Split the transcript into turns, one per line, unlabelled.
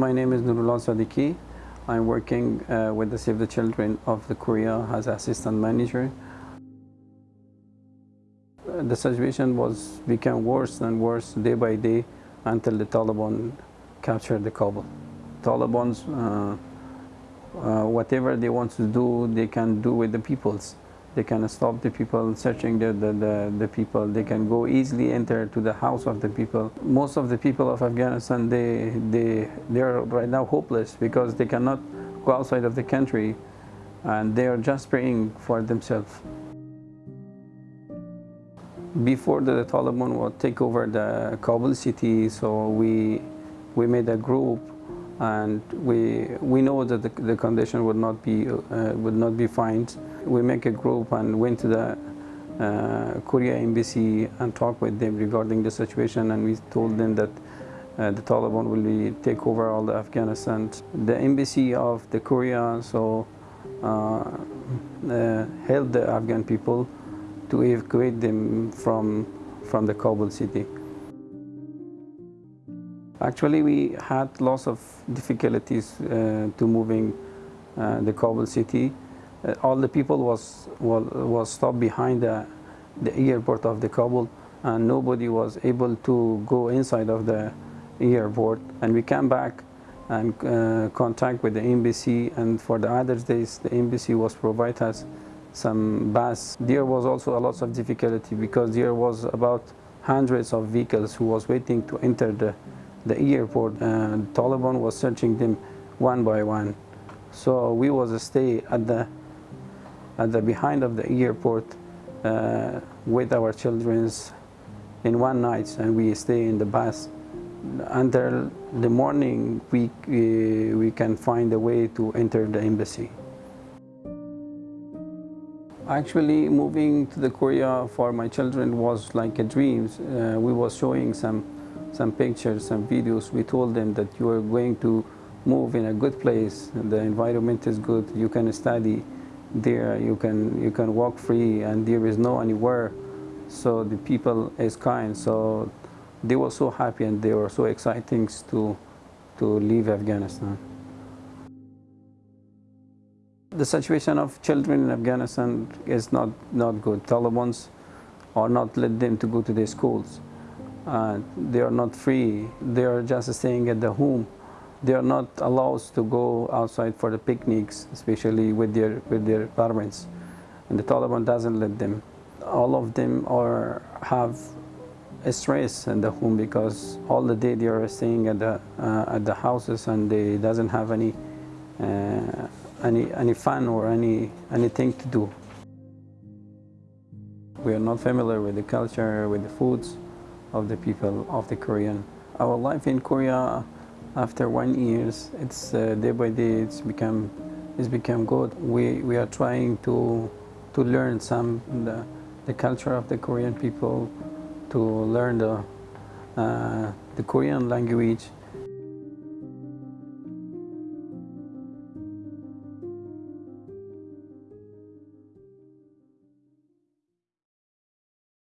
My name is Nurullah Sadiki. I'm working uh, with the Save the Children of the Korea as assistant manager. The situation was became worse and worse day by day until the Taliban captured the Kabul. Taliban's uh, uh, whatever they want to do, they can do with the peoples. They can stop the people searching the, the, the, the, people. They can go easily enter to the house of the people. Most of the people of Afghanistan, they, they, they are right now hopeless because they cannot go outside of the country and they are just praying for themselves. Before the Taliban would take over the Kabul city, so we, we made a group and we we know that the, the condition would not be uh, would not be fine. We make a group and went to the uh, Korea embassy and talked with them regarding the situation, and we told them that uh, the Taliban will be, take over all the Afghanistan. The embassy of the Korea so uh, uh, helped the Afghan people to evacuate them from from the Kabul city. Actually, we had lots of difficulties uh, to moving uh, the Kabul city. Uh, all the people was, was, was stopped behind the, the airport of the Kabul and nobody was able to go inside of the airport. And we came back and uh, contact with the embassy and for the other days the embassy was provide us some bus. There was also a lot of difficulty because there was about hundreds of vehicles who was waiting to enter the the airport Taliban was searching them one by one. So we was stay at the at the behind of the airport uh, with our children in one night and we stay in the bus until the morning we, we, we can find a way to enter the embassy. Actually moving to the Korea for my children was like a dream. Uh, we was showing some some pictures, some videos. We told them that you are going to move in a good place, the environment is good, you can study there, you can, you can walk free and there is no anywhere. So the people is kind. So they were so happy and they were so exciting to, to leave Afghanistan. The situation of children in Afghanistan is not, not good. Taliban's are not let them to go to their schools. Uh, they are not free. They are just staying at the home. They are not allowed to go outside for the picnics, especially with their with their parents. And the Taliban doesn't let them. All of them are have stress in the home because all the day they are staying at the uh, at the houses and they doesn't have any uh, any any fun or any anything to do. We are not familiar with the culture, with the foods of the people of the Korean. Our life in Korea after one years, it's uh, day by day it's become it's become good. We we are trying to to learn some the, the culture of the Korean people, to learn the uh, the Korean language,